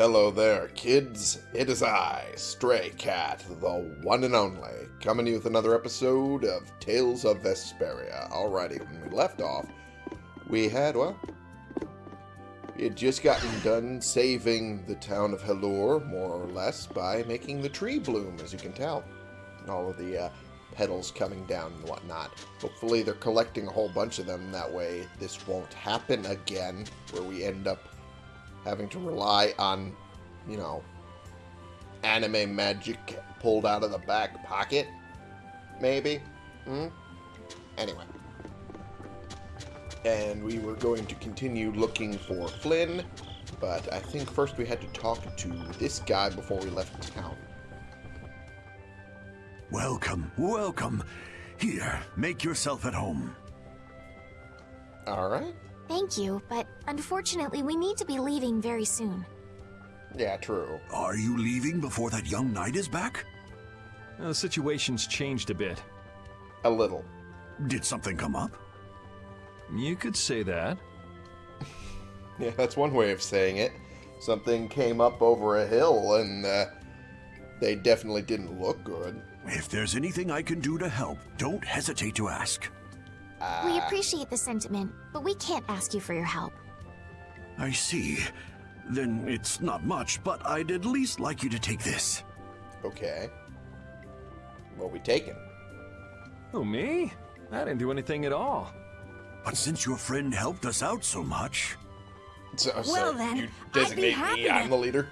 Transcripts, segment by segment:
Hello there, kids. It is I, Stray Cat, the one and only, coming to you with another episode of Tales of Vesperia. Alrighty, when we left off, we had, well, we had just gotten done saving the town of Halure, more or less, by making the tree bloom, as you can tell. And all of the uh, petals coming down and whatnot. Hopefully they're collecting a whole bunch of them, that way this won't happen again, where we end up having to rely on, you know, anime magic pulled out of the back pocket, maybe? Hmm? Anyway. And we were going to continue looking for Flynn, but I think first we had to talk to this guy before we left town. Welcome, welcome. Here, make yourself at home. Alright. Thank you, but unfortunately we need to be leaving very soon. Yeah, true. Are you leaving before that young knight is back? Uh, the situation's changed a bit. A little. Did something come up? You could say that. Yeah, that's one way of saying it. Something came up over a hill, and uh, they definitely didn't look good. If there's anything I can do to help, don't hesitate to ask. We appreciate the sentiment, but we can't ask you for your help. I see. Then it's not much, but I'd at least like you to take this. Okay. What we taking? Oh, me? I didn't do anything at all. But since your friend helped us out so much, So, so Well, then, you I'd be designate happy me. to- I'm the leader.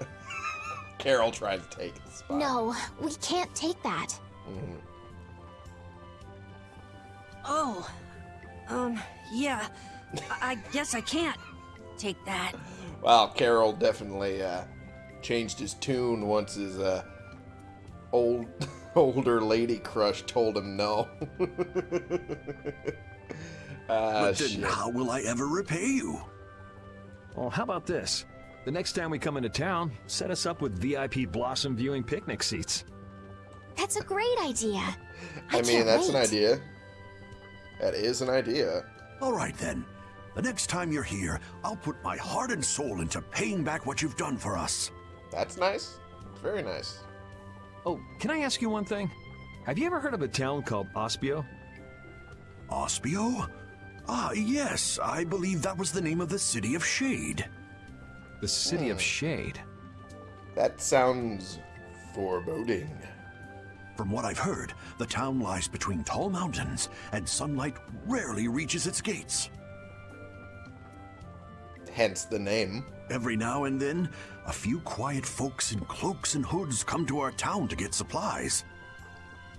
Karol tried to take the spot. No, we can't take that. Mhm. Oh, um, yeah. I, I guess I can't take that. Well, Karol definitely uh, changed his tune once his uh, old older lady crush told him no. ah, but then shit. how will I ever repay you? Well, how about this? The next time we come into town, set us up with VIP Blossom viewing picnic seats. That's a great idea. I, I mean, can't that's an idea. That is an idea. All right then. The next time you're here, I'll put my heart and soul into paying back what you've done for us. That's nice. Very nice. Oh, can I ask you one thing? Have you ever heard of a town called Aspio? Aspio? Ah, yes, I believe that was the name of the city of Shade. The City Hmm. of Shade. That sounds foreboding. From what I've heard, the town lies between tall mountains, and sunlight rarely reaches its gates. Hence the name. Every now and then, a few quiet folks in cloaks and hoods come to our town to get supplies.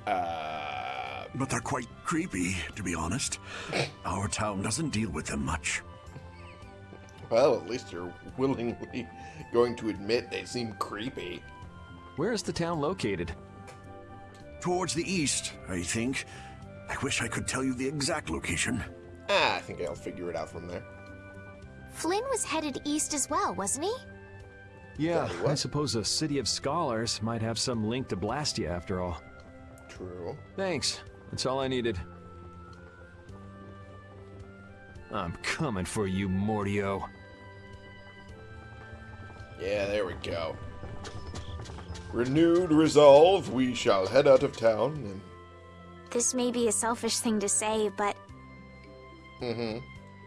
Uh, But they're quite creepy, to be honest. Our town doesn't deal with them much. well, at least you're willingly going to admit they seem creepy. Where is the town located? Towards the east, I think. I wish I could tell you the exact location. Ah, I think I'll figure it out from there. Flynn was headed east as well, wasn't he? Yeah, I suppose a City of Scholars might have some link to Blastia after all. True. Thanks. That's all I needed. I'm coming for you, Mordio. Yeah, there we go. Renewed resolve, we shall head out of town and. This may be a selfish thing to say, but Mm-hmm.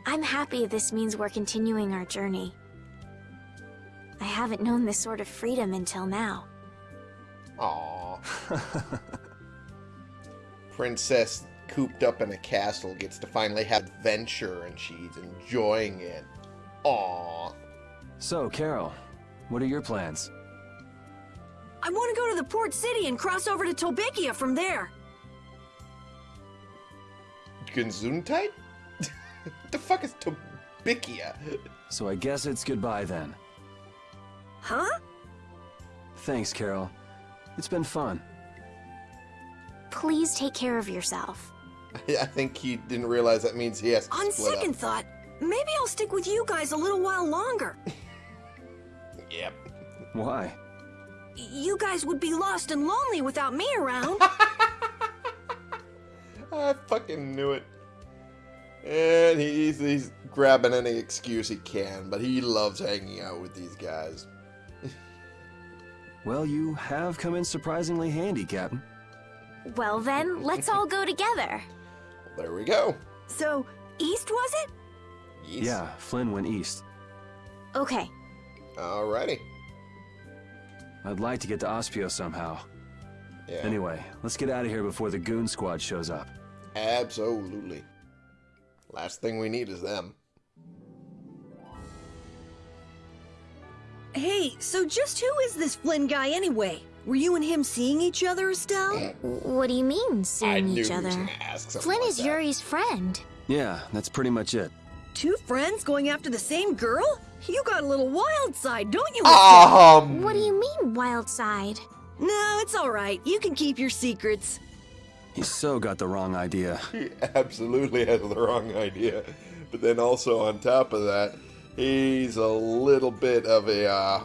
I'm happy this means we're continuing our journey. I haven't known this sort of freedom until now. Aww. Princess cooped up in a castle gets to finally have adventure and she's enjoying it. Aww. So, Karol, what are your plans? I want to go to the port city and cross over to Tolbyccia from there. Gesundheit? the fuck is Tobikia? So I guess it's goodbye then. Huh? Thanks, Karol. It's been fun. Please take care of yourself. I think he didn't realize that means he has to On split second up. thought, maybe I'll stick with you guys a little while longer. Yep. Why? You guys would be lost and lonely without me around. I fucking knew it. And he's, he's grabbing any excuse he can, but he loves hanging out with these guys. Well, you have come in surprisingly handy, Captain. Well then, let's all go together. There we go. So, east was it? Yes. Yeah, Flynn went east. Okay, Alrighty. I'd like to get to Aspio somehow. Yeah. Anyway, let's get out of here before the goon squad shows up. Absolutely. Last thing we need is them. Hey, so just who is this Flynn guy anyway? Were you and him seeing each other, Estelle? Mm. what do you mean, I seeing knew each he was other? gonna ask Flynn like is that. Yuri's friend. Yeah, that's pretty much it. Two friends going after the same girl? You got a little wild side, don't you, Um. What do you mean, wild side? No, it's alright. You can keep your secrets. He so got the wrong idea. He absolutely has the wrong idea. But then also on top of that, he's a little bit of a uh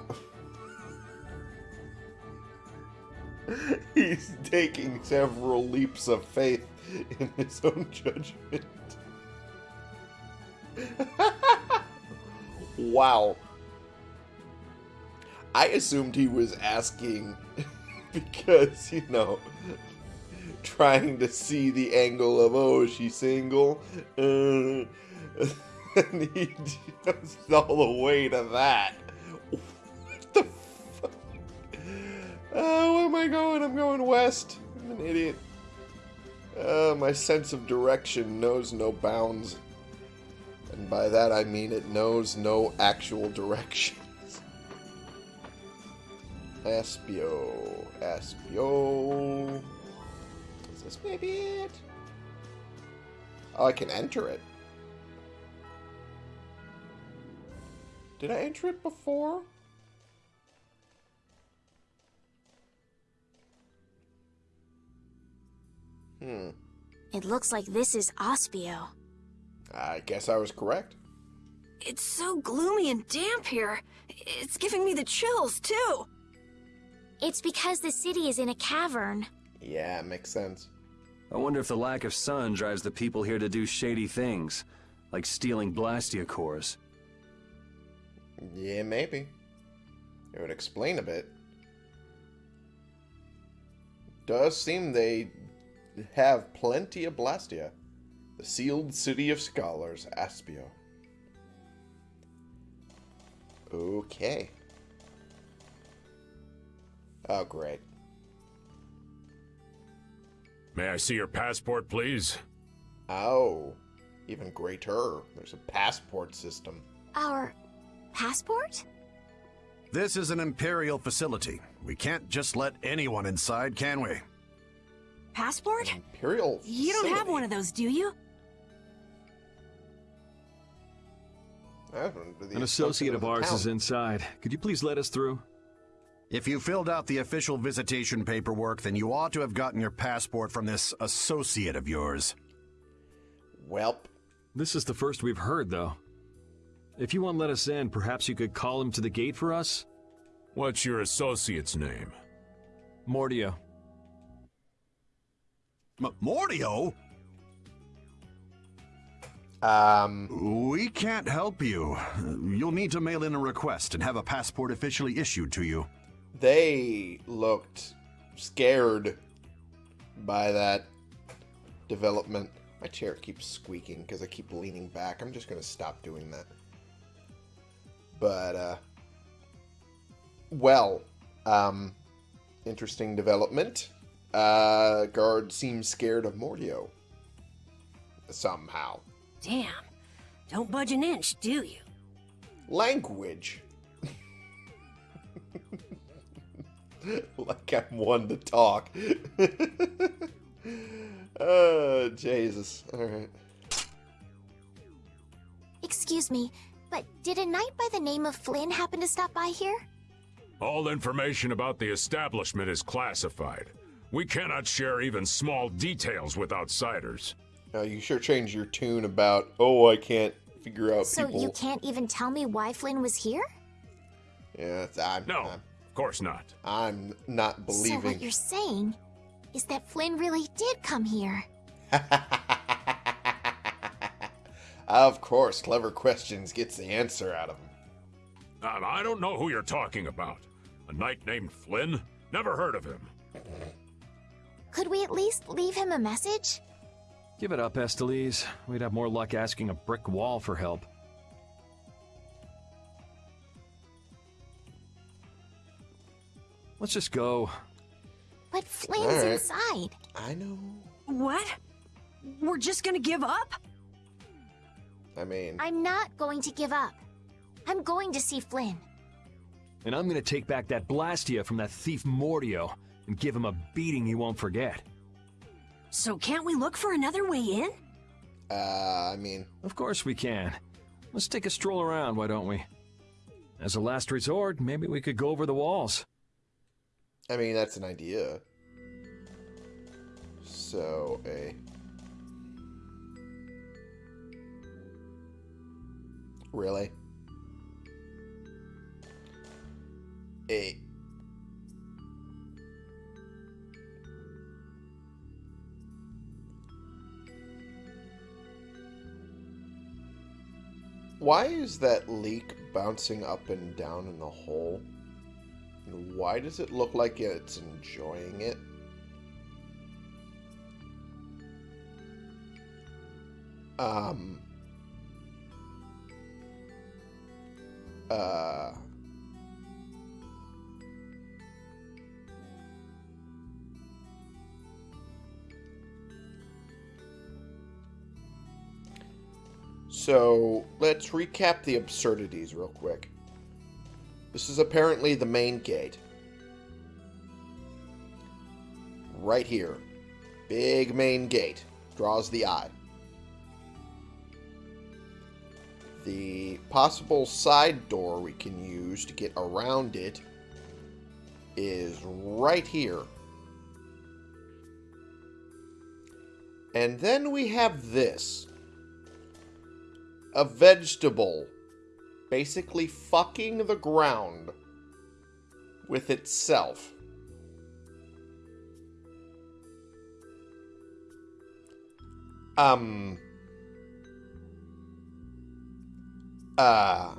He's taking several leaps of faith in his own judgment. wow. I assumed he was asking because, you know, trying to see the angle of, oh, is she single? And he goes all the way to that. Oh, where am I going? I'm going west. I'm an idiot. Uh, my sense of direction knows no bounds. And by that I mean it knows no actual directions. Aspio. Aspio. Is this maybe it? Oh, I can enter it. Did I enter it before? Hmm. It looks like this is Aspio. I guess I was correct. It's so gloomy and damp here. It's giving me the chills, too. It's because the city is in a cavern. Yeah, makes sense. I wonder if the lack of sun drives the people here to do shady things, like stealing Blastia cores. Yeah, maybe. It would explain a bit. Does seem they have plenty of Blastia. The sealed city of scholars, Aspio. Okay. Oh, great. May I see your passport, please? Oh, even greater. There's a passport system. Our passport? This is an Imperial facility. We can't just let anyone inside, can we? Passport? Imperial. You don't have one of those, do you? An associate of ours town. is inside. Could you please let us through? If you filled out the official visitation paperwork, then you ought to have gotten your passport from this associate of yours. Welp. This is the first we've heard, though. If you won't let us in, perhaps you could call him to the gate for us? What's your associate's name? Mordio. M- Mordio? Um, We can't help you. You'll need to mail in a request and have a passport officially issued to you. they looked scared by that development. My chair keeps squeaking because I keep leaning back. I'm just going to stop doing that. But, uh, well, um, interesting development. Uh, guard seems scared of Mordio. Somehow. Damn. Don't budge an inch, do you? Language. like I'm one to talk. oh, Jesus. Alright. Excuse me, but did a knight by the name of Flynn happen to stop by here? All information about the establishment is classified. We cannot share even small details with outsiders. Uh, you sure changed your tune about, oh, I can't figure out So people. you can't even tell me why Flynn was here? Yeah, I'm, No, I'm, of course not. I'm not believing. So believing. what you're saying is that Flynn really did come here. of course, clever questions gets the answer out of him. Uh, I don't know who you're talking about. A knight named Flynn? Never heard of him. Could we at least leave him a message? Give it up, Estellise. We'd have more luck asking a brick wall for help. Let's just go. But Flynn's Alright. inside. I know. What? We're just gonna give up? I mean, I'm not going to give up. I'm going to see Flynn. And I'm gonna take back that Blastia from that thief Mordio and give him a beating he won't forget. So can't we look for another way in? uh, I mean, Of course we can. Let's take a stroll around, why don't we? As a last resort, maybe we could go over the walls. I mean, that's an idea. So, a... Really? A... Why is that leak bouncing up and down in the hole? And why does it look like it's enjoying it? Um. Uh. So, let's recap the absurdities real quick. This is apparently the main gate. Right here. Big main gate. Draws the eye. The possible side door we can use to get around it is right here. And then we have this. A vegetable basically fucking the ground with itself. Um. Uh.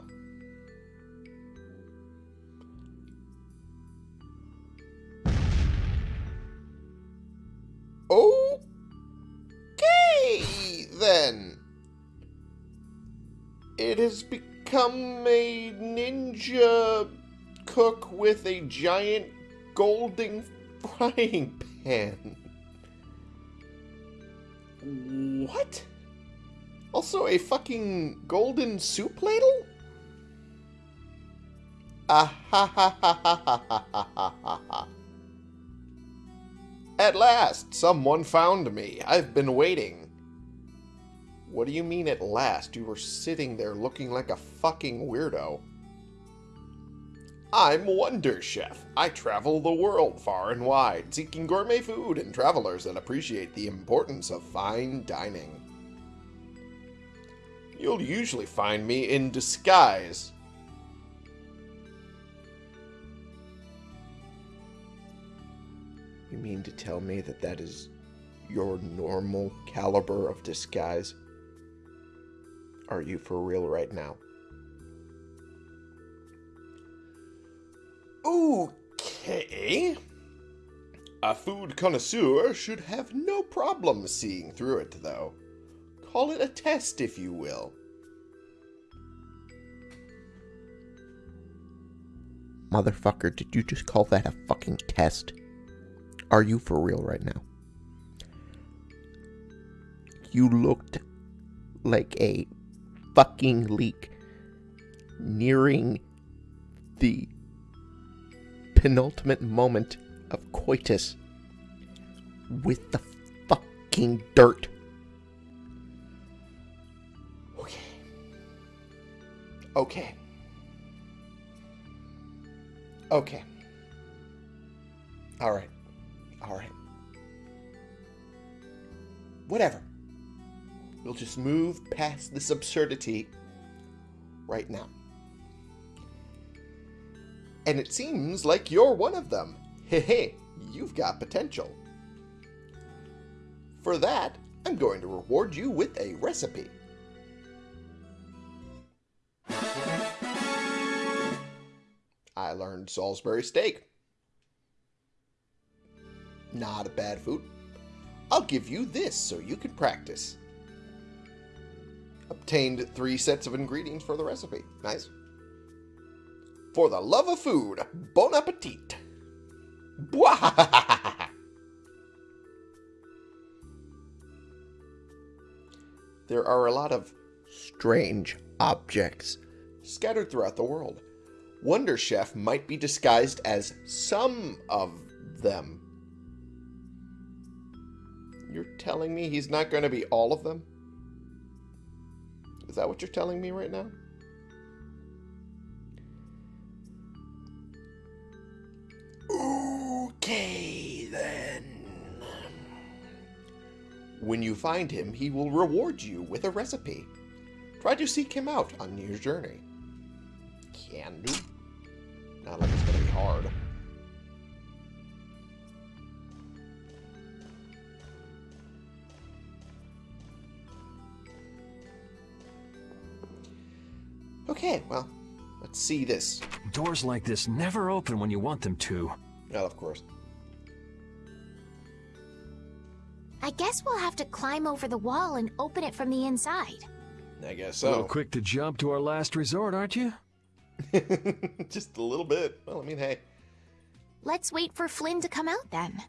It has become a ninja cook with a giant golden frying pan. What? Also a fucking golden soup ladle? Ah ha ha ha ha ha ha ha ha. At last, someone found me. I've been waiting. What do you mean at last? You were sitting there looking like a fucking weirdo. I'm Wonder Chef. I travel the world far and wide, seeking gourmet food and travelers that appreciate the importance of fine dining. You'll usually find me in disguise. You mean to tell me that that is your normal caliber of disguise? Are you for real right now? Okay. A food connoisseur should have no problem seeing through it, though. Call it a test, if you will. Motherfucker, did you just call that a fucking test? Are you for real right now? You looked like a fucking leak nearing the penultimate moment of coitus with the fucking dirt. Okay. Okay. Okay. All right. All right. Whatever. We'll just move past this absurdity right now. And it seems like you're one of them. Hey, hey, you've got potential. For that, I'm going to reward you with a recipe. I learned Salisbury steak. Not a bad food. I'll give you this so you can practice. Obtained three sets of ingredients for the recipe. Nice. For the love of food, bon appetit. Bwah! There are a lot of strange objects scattered throughout the world. Wonder Chef might be disguised as some of them. You're telling me he's not going to be all of them? Is that what you're telling me right now? Okay, then. When you find him, he will reward you with a recipe. Try to seek him out on your journey. Can do. Not like it's gonna be hard. Okay, well, let's see this. Doors like this never open when you want them to. Well, of course. I guess we'll have to climb over the wall and open it from the inside. I guess so. A little quick to jump to our last resort, aren't you? Just a little bit. Well, I mean, hey. Let's wait for Flynn to come out then.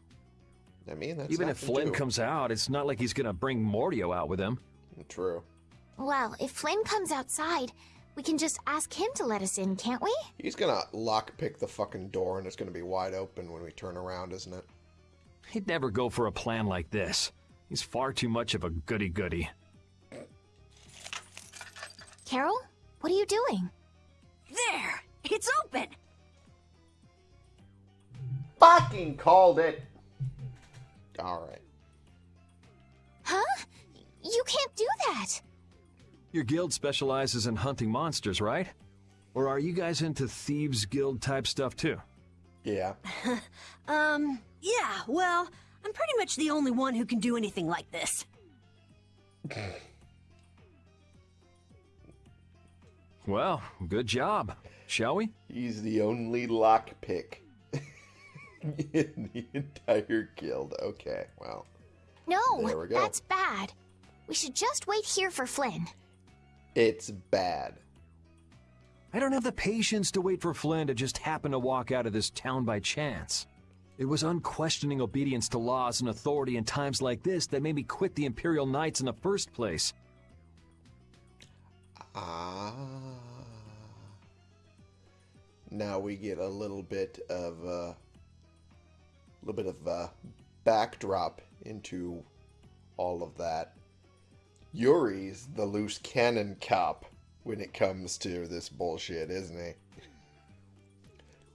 I mean, that's Even if Flynn to- comes out, it's not like he's gonna bring Mordio out with him. True. Well, if Flynn comes outside, we can just ask him to let us in, can't we? He's gonna lockpick the fucking door and it's gonna be wide open when we turn around, isn't it? He'd never go for a plan like this. He's far too much of a goody-goody. Karol, what are you doing? There! It's open! Fucking called it! Alright. Huh? You can't do that. Your guild specializes in hunting monsters, right? Or are you guys into thieves guild type stuff too? Yeah. Um, yeah, well, I'm pretty much the only one who can do anything like this. Well, good job. Shall we? He's the only lockpick in the entire guild. Okay, well. No, There we go. that's bad. We should just wait here for Flynn. It's bad. I don't have the patience to wait for Flynn to just happen to walk out of this town by chance. It was unquestioning obedience to laws and authority in times like this that made me quit the Imperial Knights in the first place. Ah. Now we get a little bit of uh, a little bit of uh, backdrop into all of that. Yuri's the loose cannon cop when it comes to this bullshit, isn't he?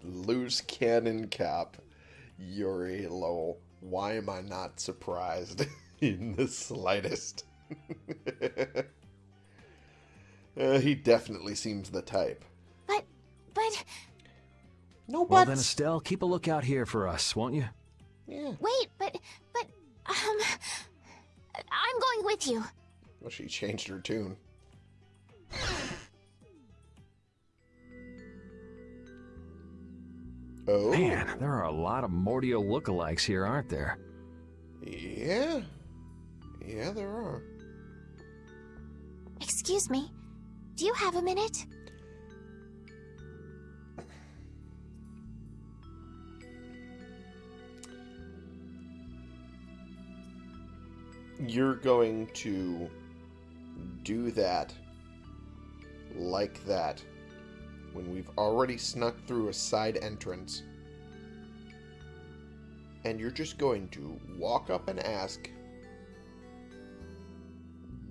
Loose cannon cop, Yuri Lowell. Why am I not surprised in the slightest? Uh, he definitely seems the type. But, but, No Well then, Estelle, keep a lookout here for us, won't you? yeah. wait, but, but, um, I'm going with you. Well, she changed her tune. Oh. Man, there are a lot of Mordio lookalikes here, aren't there? Yeah. Yeah, there are. Excuse me. Do you have a minute? You're going to do that like that when we've already snuck through a side entrance. And you're just going to walk up and ask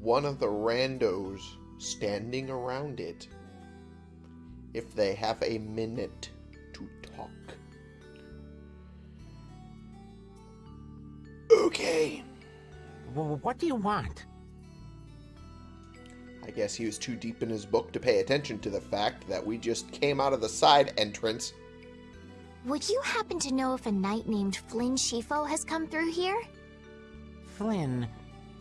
one of the randos standing around it if they have a minute to talk. Okay. Well, what do you want? I guess he was too deep in his book to pay attention to the fact that we just came out of the side entrance. Would you happen to know if a knight named Flynn Scifo has come through here? Flynn.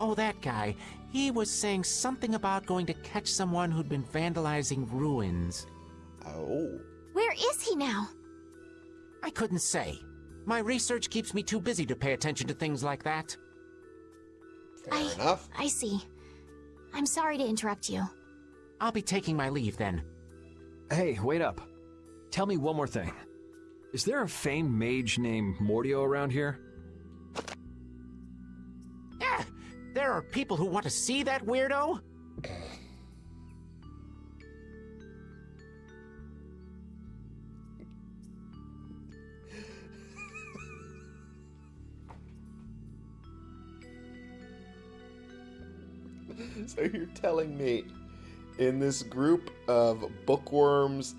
Oh, that guy. He was saying something about going to catch someone who'd been vandalizing ruins. Oh. Where is he now? I couldn't say. My research keeps me too busy to pay attention to things like that. Fair I- enough. I see. I'm sorry to interrupt you. I'll be taking my leave then. Hey, wait up. Tell me one more thing. Is there a famed mage named Mordio around here? Eh, there are people who want to see that weirdo? So you're telling me in this group of bookworms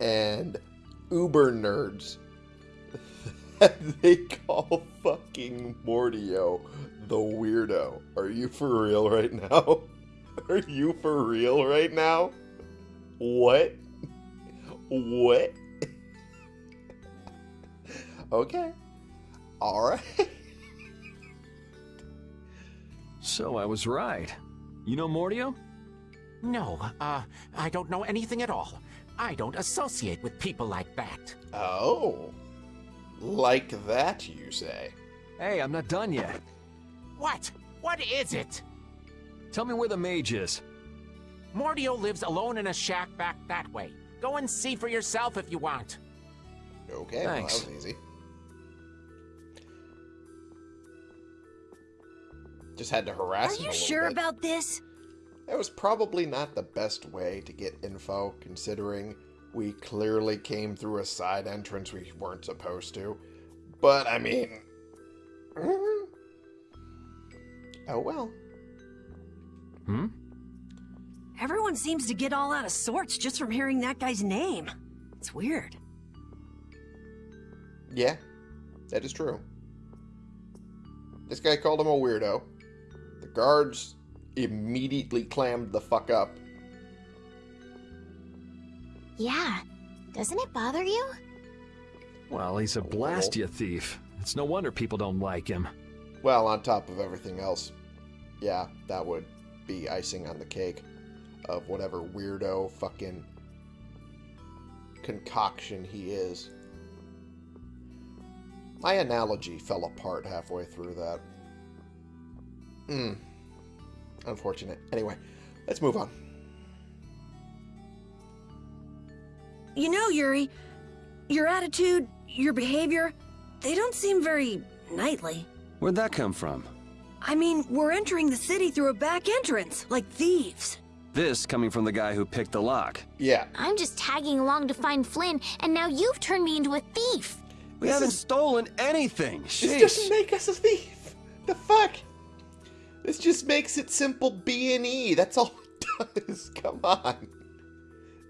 and uber nerds they call fucking Mordio the weirdo. Are you for real right now? Are you for real right now? What? What? okay. Alright. So I was right. You know Mordio? No, uh, I don't know anything at all. I don't associate with people like that. Oh. Like that, you say? Hey, I'm not done yet. What? What is it? Tell me where the mage is. Mordio lives alone in a shack back that way. Go and see for yourself if you want. Okay, Thanks. well, that was easy. Just had to harass Are him a you little sure bit. about this? That was probably not the best way to get info, considering we clearly came through a side entrance we weren't supposed to. But, I mean... mm, Oh well. Hmm? Everyone seems to get all out of sorts just from hearing that guy's name. It's weird. Yeah, that is true. This guy called him a weirdo. The guards immediately clammed the fuck up. Yeah. Doesn't it bother you? Well, he's a little. Blastia thief. It's no wonder people don't like him. Well, on top of everything else, yeah, that would be icing on the cake of whatever weirdo fucking concoction he is. My analogy fell apart halfway through that. Hmm. Unfortunate. Anyway, let's move on. You know, Yuri, your attitude, your behavior, they don't seem very knightly. Where'd that come from? I mean, we're entering the city through a back entrance, like thieves. This coming from the guy who picked the lock. Yeah, I'm just tagging along to find Flynn, and now you've turned me into a thief. We This haven't is- stolen anything. This doesn't make us a thief. The fuck? This just makes it simple B and E. That's all it does. Come on.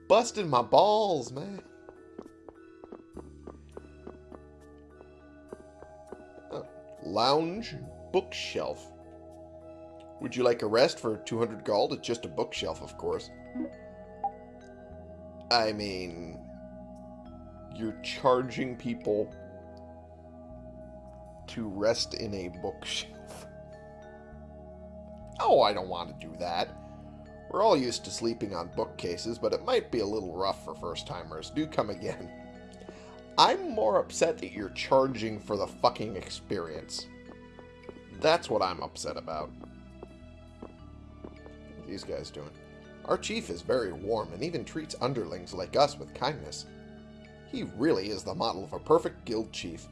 Busting my balls, man. Oh, lounge bookshelf. Would you like a rest for 200 gold? It's just a bookshelf, of course. I mean, you're charging people to rest in a bookshelf. Oh, I don't want to do that. We're all used to sleeping on bookcases, but it might be a little rough for first timers. Do come again. I'm more upset that you're charging for the fucking experience. That's what I'm upset about. What are these guys doing? Our chief is very warm and even treats underlings like us with kindness. He really is the model of a perfect guild chief.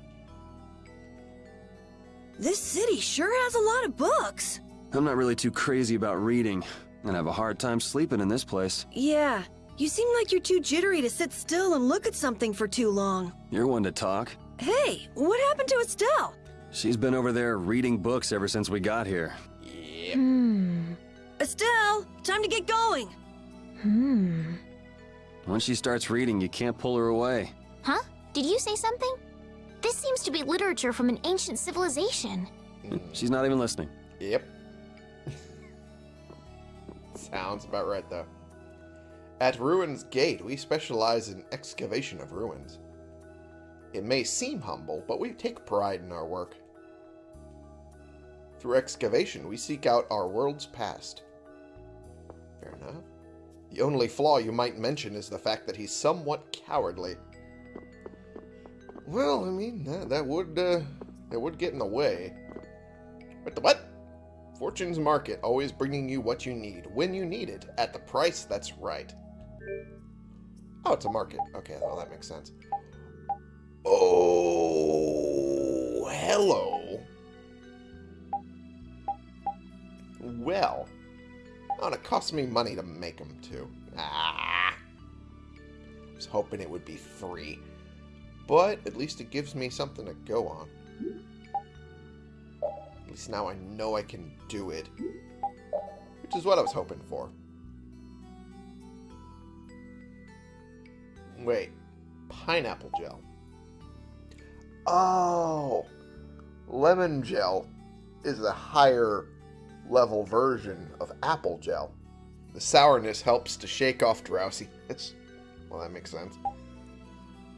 This city sure has a lot of books. I'm not really too crazy about reading, and I have a hard time sleeping in this place. Yeah, you seem like you're too jittery to sit still and look at something for too long. You're one to talk. Hey, what happened to Estelle? She's been over there reading books ever since we got here. Yep. Hmm. Estelle, time to get going. Hmm. Once she starts reading, you can't pull her away. Huh? Did you say something? This seems to be literature from an ancient civilization. She's not even listening. Yep. Sounds about right, though. At Ruins Gate, we specialize in excavation of ruins. It may seem humble, but we take pride in our work. Through excavation, we seek out our world's past. Fair enough. The only flaw you might mention is the fact that he's somewhat cowardly. Well, I mean, that, that would, uh, that would get in the way. What the what? Fortune's Market, always bringing you what you need, when you need it, at the price that's right. Oh, it's a market. Okay, well, that makes sense. Oh, hello. Well, oh, it cost me money to make them, too. Ah. I was hoping it would be free. But at least it gives me something to go on. Least now I know I can do it. Which is what I was hoping for. Wait. Pineapple gel. Oh! Lemon gel is a higher level version of apple gel. The sourness helps to shake off drowsiness. Well, that makes sense.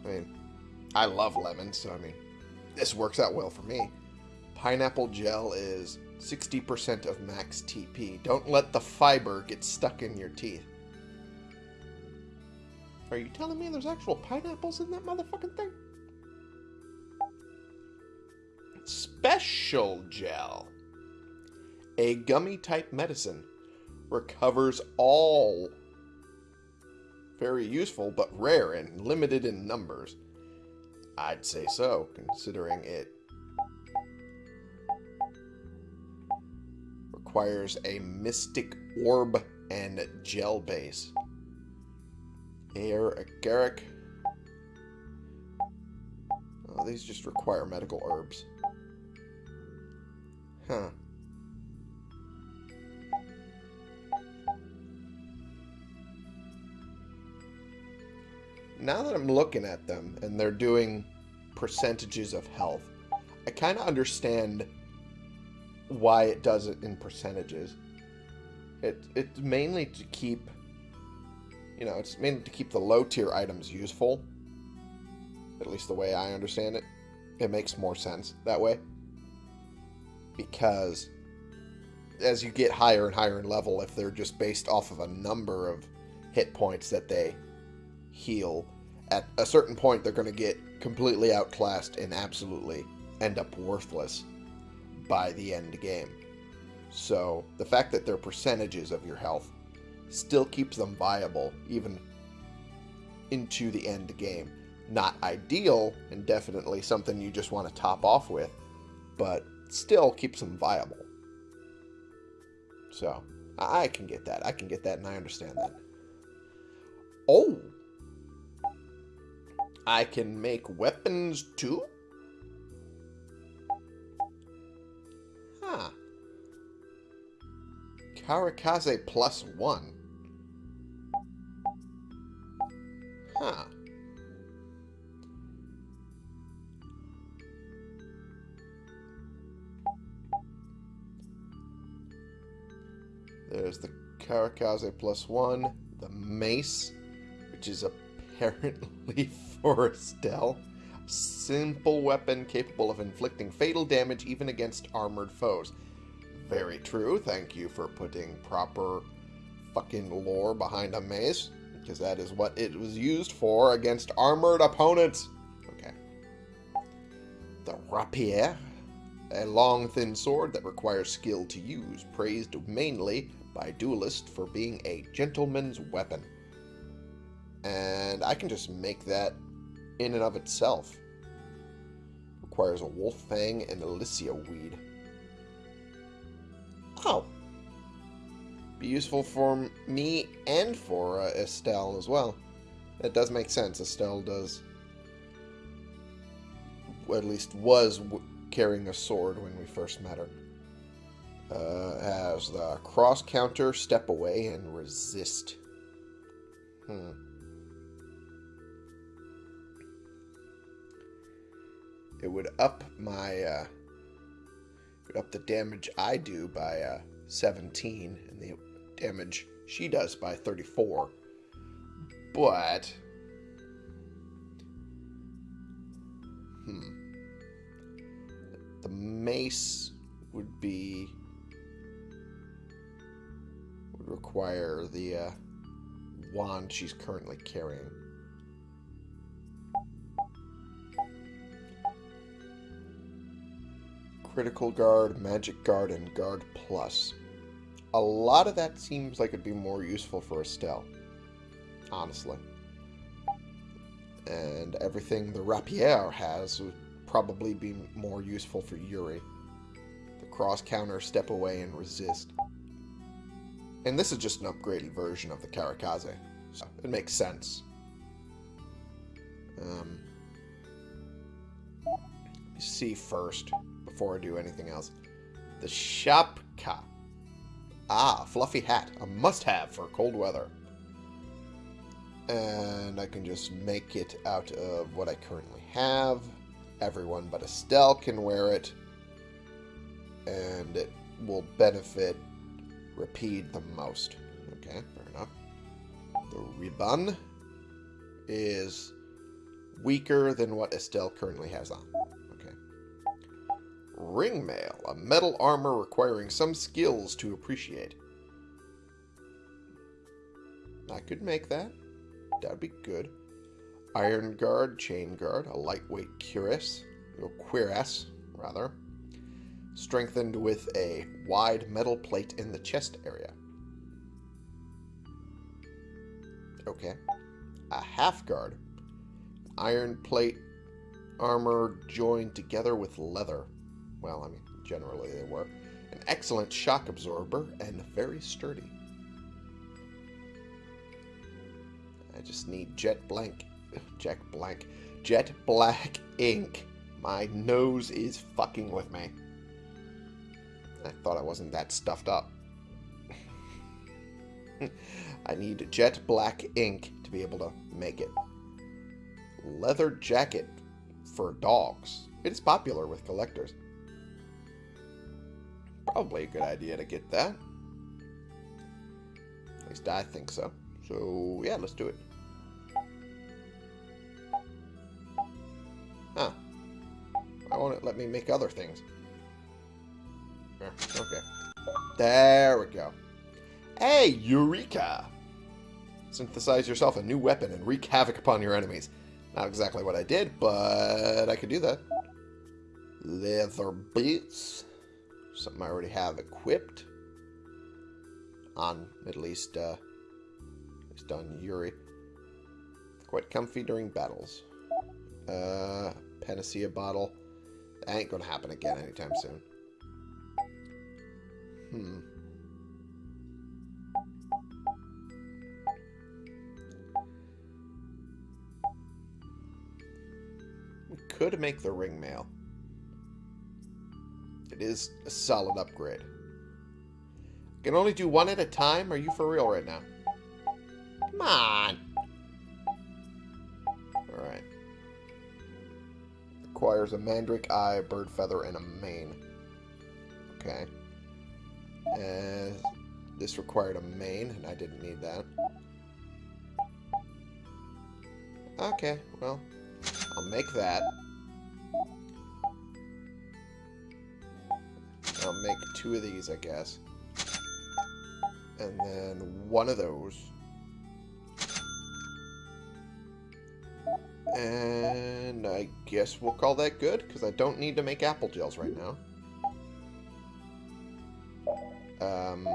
I mean, I love lemons, so I mean, this works out well for me. Pineapple gel is 60% of max TP. Don't let the fiber get stuck in your teeth. Are you telling me there's actual pineapples in that motherfucking thing? Special gel. A gummy type medicine. Recovers all. Very useful, but rare and limited in numbers. I'd say so, considering it requires a mystic orb and gel base. Air agaric. Oh, these just require medical herbs. Huh. Now that I'm looking at them and they're doing percentages of health, I kind of understand why it does it in percentages. It it's mainly to keep you know, it's mainly to keep the low tier items useful. At least the way I understand it. It makes more sense that way. Because as you get higher and higher in level, if they're just based off of a number of hit points that they heal, at a certain point they're going to get completely outclassed and absolutely end up worthless by the end game. So the fact that they're percentages of your health still keeps them viable even into the end game. Not ideal and definitely something you just want to top off with, but still keeps them viable. So I can get that. I can get that and I understand that. Oh! I can make weapons too? Karakaze plus one. Huh. There's the Karakaze plus one, the mace, which is apparently for Estelle. Simple weapon capable of inflicting fatal damage even against armored foes. Very true. Thank you for putting proper fucking lore behind a mace because that is what it was used for against armored opponents. Okay. The rapier, a long, thin sword that requires skill to use, praised mainly by duelists for being a gentleman's weapon. And I can just make that in and of itself. Requires a wolf fang and Alicia weed. Oh, be useful for me and for uh, Estelle as well. That does make sense. Estelle does, at least was carrying a sword when we first met her. Uh, has the cross counter, step away, and resist. Hmm. It would up my, uh, up the damage I do by, uh, 17 and the damage she does by 34. But... Hmm. The mace would be... would require the, uh, wand she's currently carrying. Critical Guard, Magic Guard, and Guard Plus. A lot of that seems like it'd be more useful for Estelle. Honestly. And everything the Rapier has would probably be more useful for Yuri. The cross counter, step away, and resist. And this is just an upgraded version of the Karakaze. So it makes sense. Um, let me see first, before I do anything else. The Shapka. Ah, fluffy hat. A must-have for cold weather. And I can just make it out of what I currently have. Everyone but Estelle can wear it. And it will benefit Repede the most. Okay, fair enough. The ribbon is weaker than what Estelle currently has on. Okay. Ring mail, a metal armor requiring some skills to appreciate. I could make that. That would be good. Iron guard, chain guard, a lightweight cuirass, or cuirass, rather strengthened with a wide metal plate in the chest area. Okay. A half guard. Iron plate armor joined together with leather. Well, I mean, generally they were. An excellent shock absorber and very sturdy. I just need jet blank, jet blank, jet black ink. My nose is fucking with me. I thought I wasn't that stuffed up. I need jet black ink to be able to make it. Leather jacket for dogs. It is popular with collectors. Probably a good idea to get that. At least I think so. So, yeah, let's do it. Huh. Why won't it let me make other things? Okay. There we go. Hey, Eureka! Synthesize yourself a new weapon and wreak havoc upon your enemies. Not exactly what I did, but I could do that. Leather boots. Something I already have equipped. On, at least, uh, at least on Yuri. Quite comfy during battles. Uh, Panacea bottle. That ain't gonna happen again anytime soon. Hmm. We could make the ring mail. It is a solid upgrade. Can only do one at a time? Are you for real right now? Come on! Alright. Requires a mandrake eye, bird feather, and a mane. Okay. And this required a mane, and I didn't need that. Okay, well, I'll make that. I'll make two of these, I guess. And then one of those. And I guess we'll call that good, because I don't need to make apple gels right now. Um,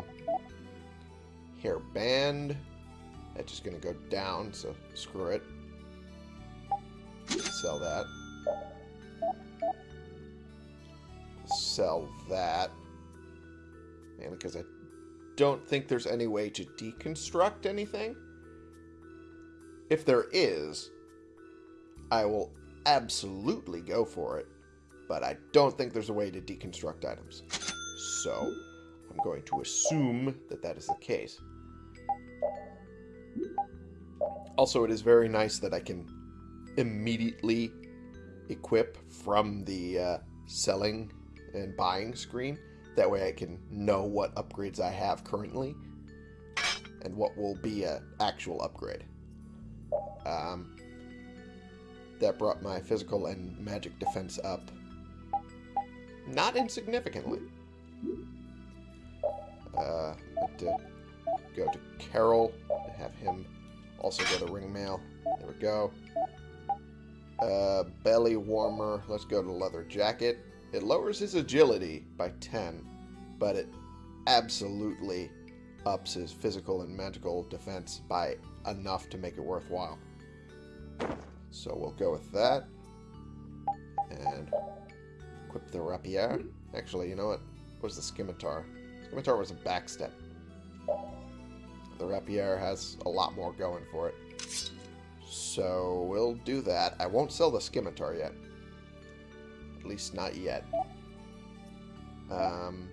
hair band. That's just going to go down, so screw it. Sell that. Sell that. Mainly because I don't think there's any way to deconstruct anything. If there is, I will absolutely go for it. But I don't think there's a way to deconstruct items. So, I'm going to assume that that is the case. Also, it is very nice that I can immediately equip from the uh, selling and buying screen. That way I can know what upgrades I have currently and what will be an actual upgrade. Um, that brought my physical and magic defense up not insignificantly. Uh, to go to Karol, and have him Also go to ring mail. There we go. Uh, belly warmer. Let's go to leather jacket. It lowers his agility by 10, but it absolutely ups his physical and magical defense by enough to make it worthwhile. So we'll go with that. And equip the rapier. Actually, you know what? Was the scimitar? Scimitar was a backstep. The rapier has a lot more going for it. So we'll do that. I won't sell the scimitar yet. Least not yet. Um,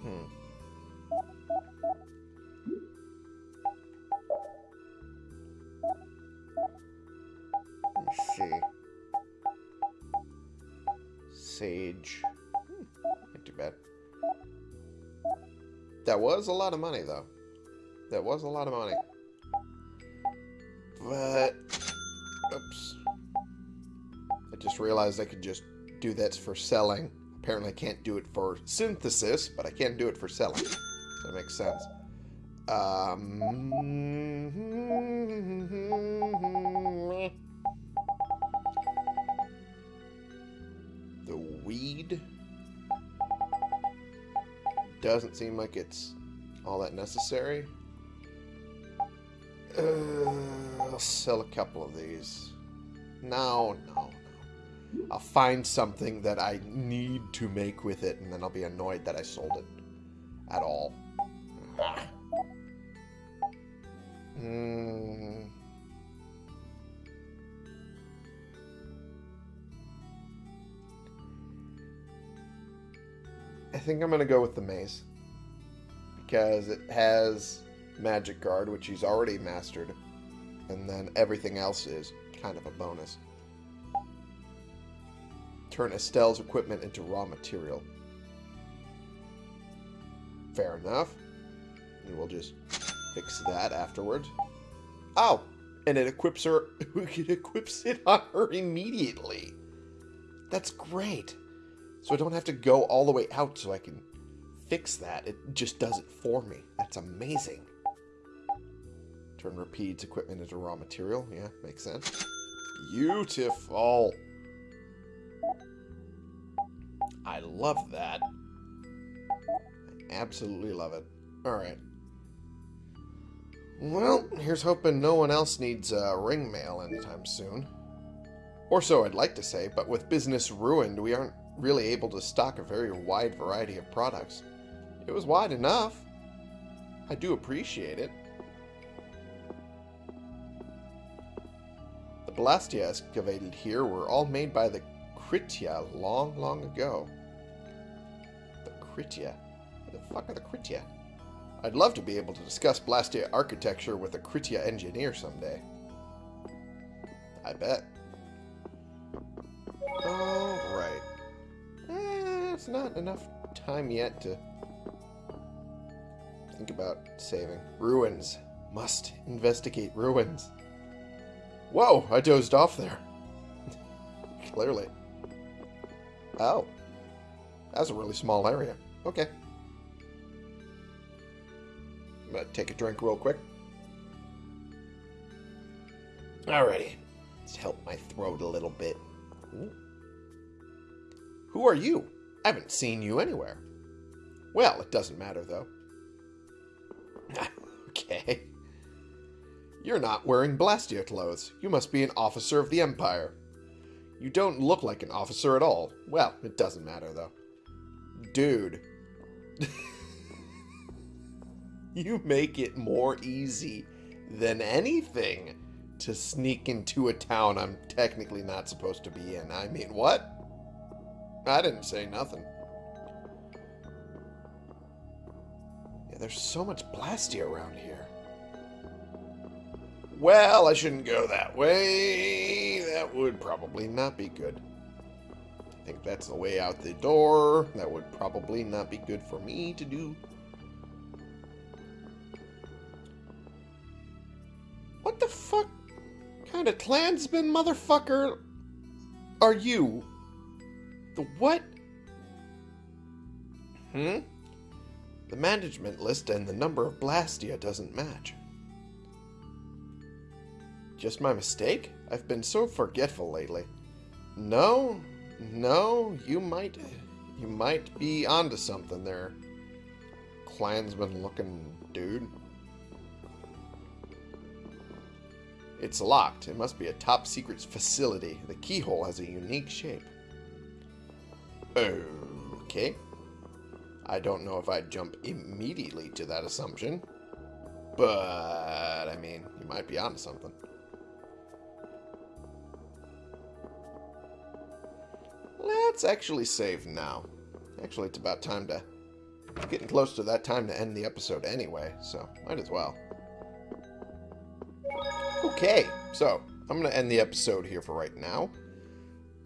hmm. Let me see. Sage. Hmm, not too bad. That was a lot of money, though. That was a lot of money. But... Oops. I just realized I could just do that for selling. Apparently I can't do it for synthesis, but I can do it for selling. That makes sense. Um... The weed doesn't seem like it's all that necessary. Uh, I'll sell a couple of these. No, no, no. I'll find something that I need to make with it, and then I'll be annoyed that I sold it at all. Hmm. I think I'm going to go with the maze. Because it has Magic Guard, which he's already mastered. And then everything else is kind of a bonus. Turn Estelle's equipment into raw material. Fair enough. And we'll just fix that afterwards. Oh! And it equips her... It equips it on her immediately. That's great. So I don't have to go all the way out so I can fix that. It just does it for me. That's amazing. Turn Repede's equipment into raw material. Yeah, makes sense. Beautiful. I love that. I absolutely love it. Alright. Well, here's hoping no one else needs uh, ring mail anytime soon. Or so I'd like to say, but with business ruined, we aren't really able to stock a very wide variety of products. It was wide enough. I do appreciate it. The Blastia excavated here were all made by the Kritia long, long ago. The Kritia? Who the fuck are the Kritia? I'd love to be able to discuss Blastia architecture with a Kritia engineer someday. I bet. Alright. Eh, it's not enough time yet to think about saving. Ruins. Must investigate ruins. Whoa, I dozed off there. Clearly. Oh. That's a really small area. Okay. I'm gonna take a drink real quick. Alrighty. Let's help my throat a little bit. Who are you? I haven't seen you anywhere. Well, it doesn't matter, though. okay. You're not wearing Blastia clothes. You must be an officer of the Empire. You don't look like an officer at all. Well, it doesn't matter, though. Dude. you make it more easy than anything to sneak into a town I'm technically not supposed to be in. I mean, what? I didn't say nothing. Yeah, there's so much Blastia around here. Well, I shouldn't go that way. That would probably not be good. I think that's the way out the door. That would probably not be good for me to do. What the fuck kind of clansman motherfucker are you? The what? Hmm? The management list and the number of Blastia doesn't match. Just my mistake? I've been so forgetful lately. No, no, you might, you might be onto something there, clansman-looking dude. It's locked. It must be a top secret facility. The keyhole has a unique shape. Okay. I don't know if I'd jump immediately to that assumption. But, I mean, you might be onto something. Let's actually save now. Actually, it's about time to... Getting close to that time to end the episode anyway, so might as well. Okay, so I'm going to end the episode here for right now.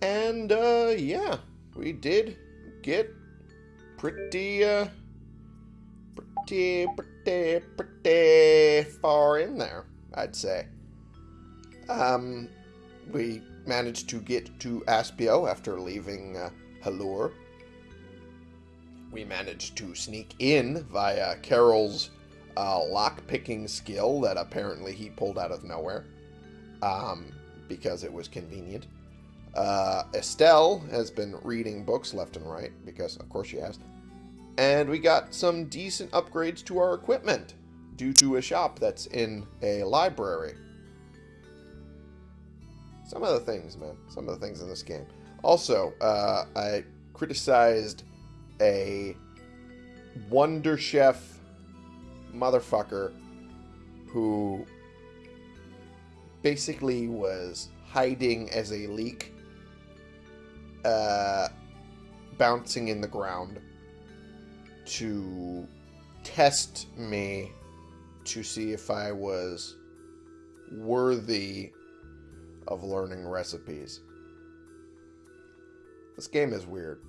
And, uh, yeah, we did get pretty, uh, pretty, pretty, pretty far in there, I'd say. Um, we managed to get to Aspio after leaving uh, Halure. We managed to sneak in via Karol's uh, lock-picking skill that apparently he pulled out of nowhere um, because it was convenient. Uh, Estelle has been reading books left and right because, of course, she has. And we got some decent upgrades to our equipment due to a shop that's in a library. Some of the things, man. Some of the things in this game. Also, uh, I criticized a Wonder Chef motherfucker who basically was hiding as a leek, uh, bouncing in the ground to test me to see if I was worthy of learning recipes. This game is weird.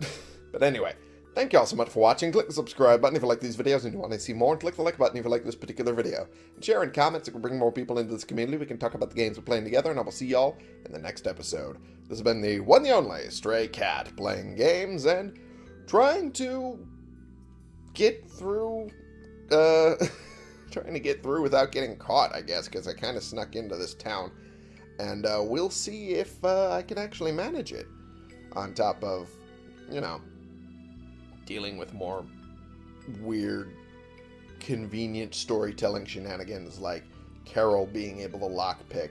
but anyway, thank you all so much for watching. Click the subscribe button if you like these videos and you want to see more. And click the like button if you like this particular video. And share in comments. It can bring more people into this community. We can talk about the games we're playing together. And I will see y'all in the next episode. This has been the one the only Stray Cat playing games and trying to get through... Uh... trying to get through without getting caught, I guess, because I kind of snuck into this town and uh, we'll see if uh, I can actually manage it. On top of, you know, dealing with more weird, convenient storytelling shenanigans like Karol being able to lockpick.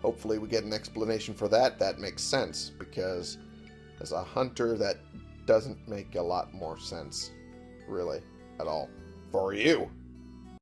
Hopefully we get an explanation for that. That makes sense, because as a hunter, that doesn't make a lot more sense, really, at all. For you.